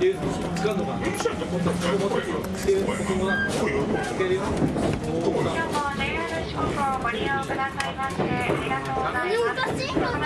で、使うの。も JR 四国をご利用くださいまして、ありがとうございます。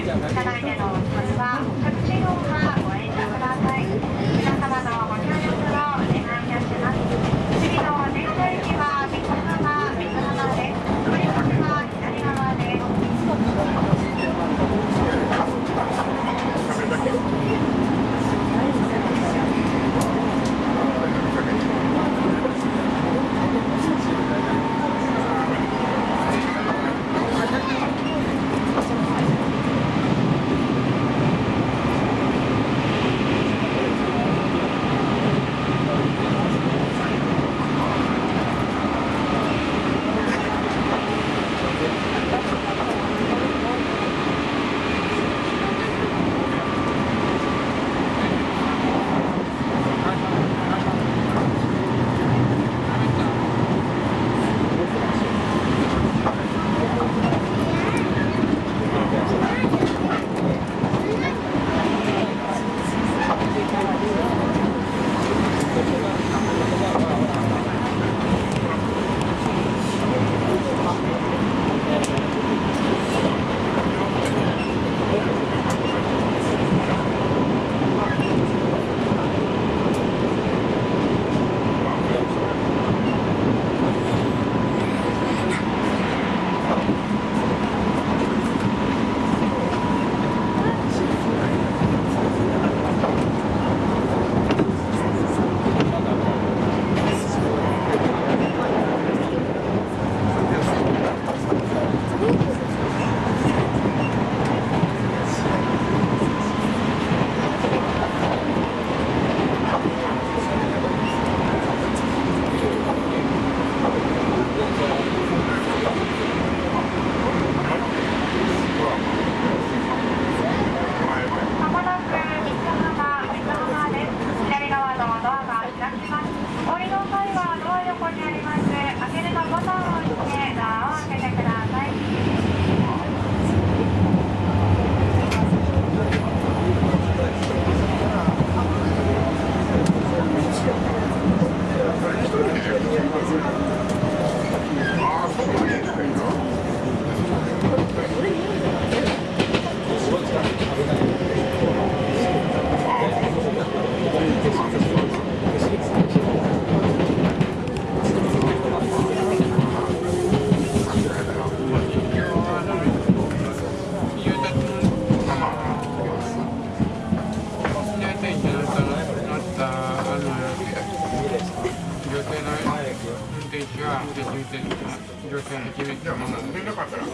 いただいてのお客はタクの妈妈乗船できなかったら。